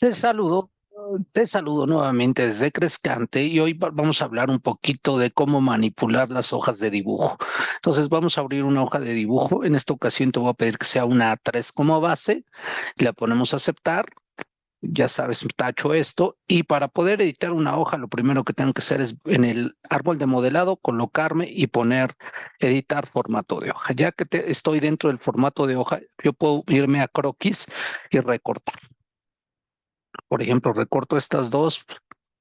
Te saludo, te saludo nuevamente desde Crescante y hoy vamos a hablar un poquito de cómo manipular las hojas de dibujo. Entonces vamos a abrir una hoja de dibujo. En esta ocasión te voy a pedir que sea una A3 como base. La ponemos a aceptar. Ya sabes, tacho esto. Y para poder editar una hoja, lo primero que tengo que hacer es en el árbol de modelado colocarme y poner editar formato de hoja. Ya que estoy dentro del formato de hoja, yo puedo irme a croquis y recortar por ejemplo, recorto estas dos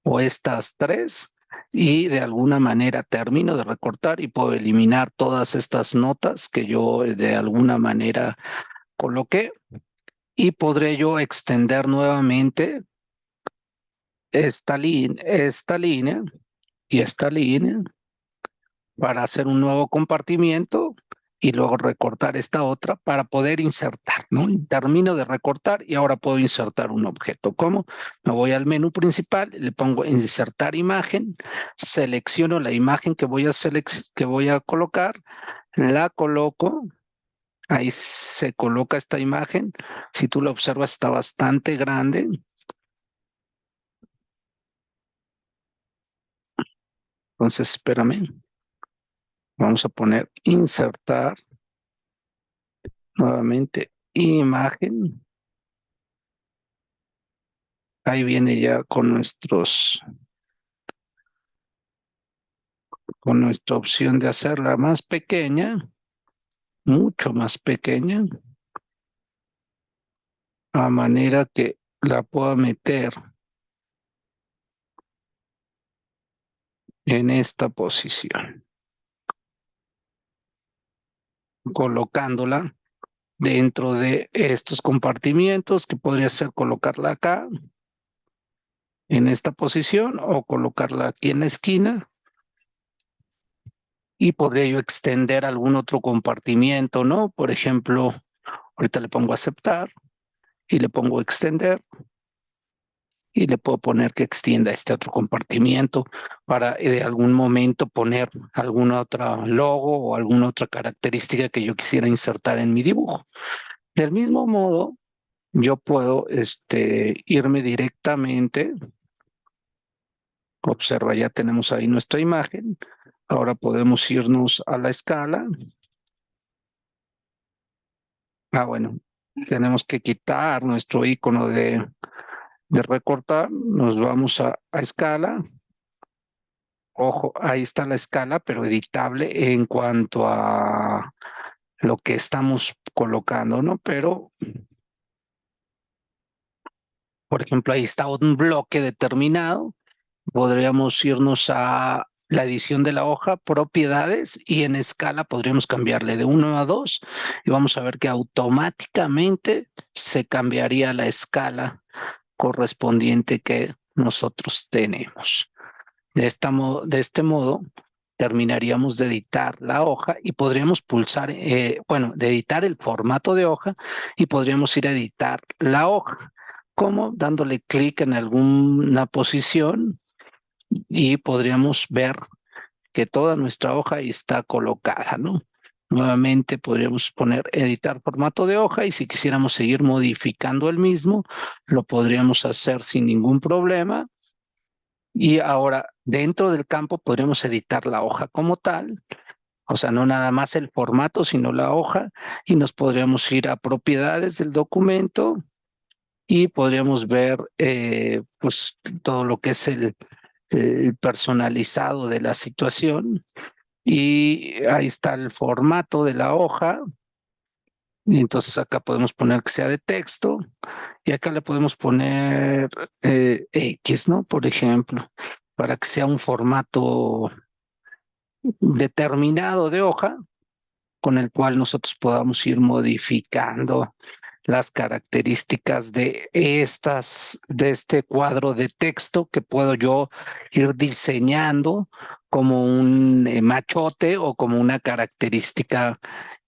o estas tres y de alguna manera termino de recortar y puedo eliminar todas estas notas que yo de alguna manera coloqué y podré yo extender nuevamente esta, esta línea y esta línea para hacer un nuevo compartimiento y luego recortar esta otra para poder insertar, ¿no? Termino de recortar y ahora puedo insertar un objeto. ¿Cómo? Me voy al menú principal, le pongo insertar imagen, selecciono la imagen que voy a, que voy a colocar, la coloco, ahí se coloca esta imagen, si tú la observas está bastante grande. Entonces, espérame. Vamos a poner insertar. Nuevamente, imagen. Ahí viene ya con nuestros con nuestra opción de hacerla más pequeña, mucho más pequeña, a manera que la pueda meter en esta posición. Colocándola dentro de estos compartimientos, que podría ser colocarla acá, en esta posición, o colocarla aquí en la esquina. Y podría yo extender algún otro compartimiento, ¿no? Por ejemplo, ahorita le pongo aceptar y le pongo extender y le puedo poner que extienda este otro compartimiento para eh, de algún momento poner alguna otra logo o alguna otra característica que yo quisiera insertar en mi dibujo. Del mismo modo, yo puedo este, irme directamente. Observa, ya tenemos ahí nuestra imagen. Ahora podemos irnos a la escala. Ah, bueno, tenemos que quitar nuestro icono de de recortar, nos vamos a, escala. Ojo, ahí está la escala, pero editable en cuanto a lo que estamos colocando, ¿no? Pero, por ejemplo, ahí está un bloque determinado. Podríamos irnos a la edición de la hoja, propiedades, y en escala podríamos cambiarle de 1 a 2 y vamos a ver que automáticamente se cambiaría la escala correspondiente que nosotros tenemos. De, esta de este modo, terminaríamos de editar la hoja y podríamos pulsar, eh, bueno, de editar el formato de hoja y podríamos ir a editar la hoja, como dándole clic en alguna posición y podríamos ver que toda nuestra hoja está colocada, ¿no? Nuevamente podríamos poner editar formato de hoja y si quisiéramos seguir modificando el mismo, lo podríamos hacer sin ningún problema. Y ahora dentro del campo podríamos editar la hoja como tal, o sea, no nada más el formato, sino la hoja, y nos podríamos ir a propiedades del documento y podríamos ver eh, pues todo lo que es el personalizado de la situación y ahí está el formato de la hoja. Y entonces acá podemos poner que sea de texto y acá le podemos poner eh, X, ¿no? Por ejemplo, para que sea un formato determinado de hoja con el cual nosotros podamos ir modificando las características de estas, de este cuadro de texto que puedo yo ir diseñando como un eh, machote o como una característica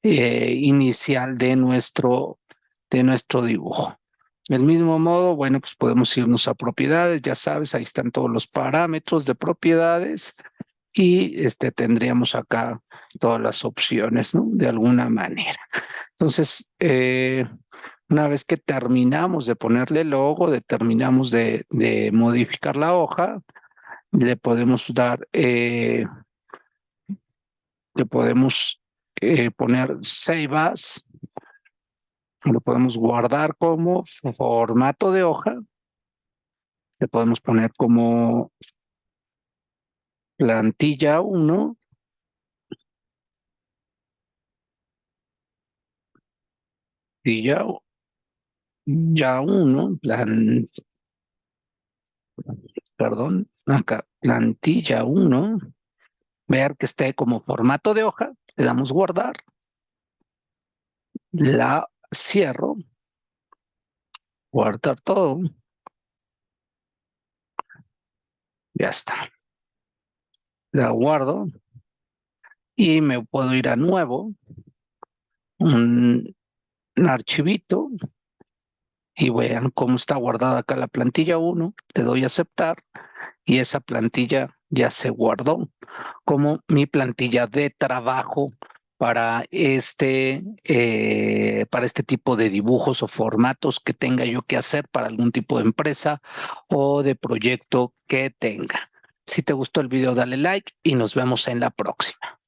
eh, inicial de nuestro, de nuestro dibujo. Del mismo modo, bueno, pues podemos irnos a propiedades, ya sabes, ahí están todos los parámetros de propiedades y este, tendríamos acá todas las opciones, ¿no? De alguna manera. Entonces, eh, Una vez que terminamos de ponerle logo, terminamos de, de modificar la hoja, le podemos dar, eh, le podemos eh, poner Save As, lo podemos guardar como formato de hoja, le podemos poner como plantilla 1, plantilla ya 1, plan, perdón, acá, plantilla 1, ver que esté como formato de hoja, le damos guardar, la cierro, guardar todo, ya está. La guardo y me puedo ir a nuevo, un, un archivito, y vean cómo está guardada acá la plantilla 1, le doy a aceptar y esa plantilla ya se guardó como mi plantilla de trabajo para este, eh, para este tipo de dibujos o formatos que tenga yo que hacer para algún tipo de empresa o de proyecto que tenga. Si te gustó el video, dale like y nos vemos en la próxima.